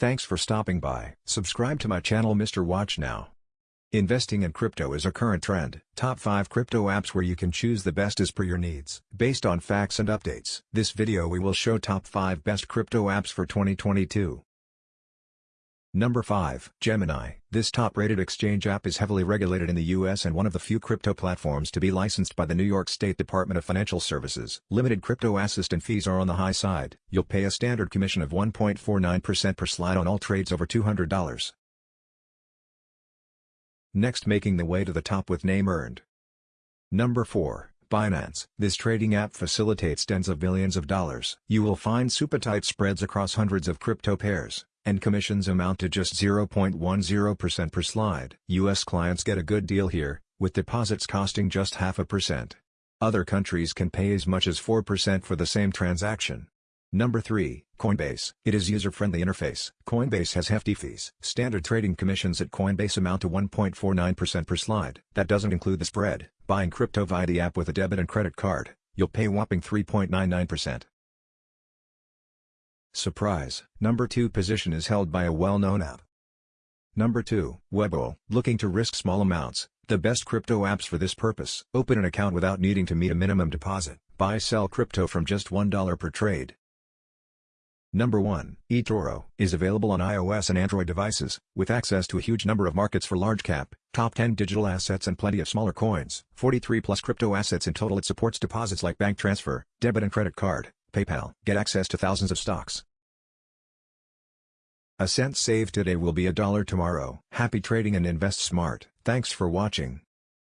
Thanks for stopping by. Subscribe to my channel Mr. Watch Now. Investing in crypto is a current trend. Top 5 crypto apps where you can choose the best as per your needs. Based on facts and updates. This video we will show top 5 best crypto apps for 2022. Number 5. Gemini. This top-rated exchange app is heavily regulated in the US and one of the few crypto platforms to be licensed by the New York State Department of Financial Services. Limited crypto assistant fees are on the high side. You'll pay a standard commission of 1.49% per slide on all trades over $200. Next making the way to the top with name earned. Number 4. Binance. This trading app facilitates tens of billions of dollars. You will find super tight spreads across hundreds of crypto pairs and commissions amount to just 0.10% per slide. U.S. clients get a good deal here, with deposits costing just half a percent. Other countries can pay as much as 4% for the same transaction. Number 3, Coinbase. It is user-friendly interface. Coinbase has hefty fees. Standard trading commissions at Coinbase amount to 1.49% per slide. That doesn't include the spread. Buying crypto via the app with a debit and credit card, you'll pay whopping 3.99%. Surprise! Number 2 position is held by a well-known app. Number 2, Webull. Looking to risk small amounts, the best crypto apps for this purpose. Open an account without needing to meet a minimum deposit. Buy sell crypto from just $1 per trade. Number 1, eToro, is available on iOS and Android devices, with access to a huge number of markets for large cap, top 10 digital assets and plenty of smaller coins. 43 plus crypto assets in total it supports deposits like bank transfer, debit and credit card, PayPal. Get access to thousands of stocks. A cent saved today will be a dollar tomorrow. Happy trading and invest smart. Thanks for watching.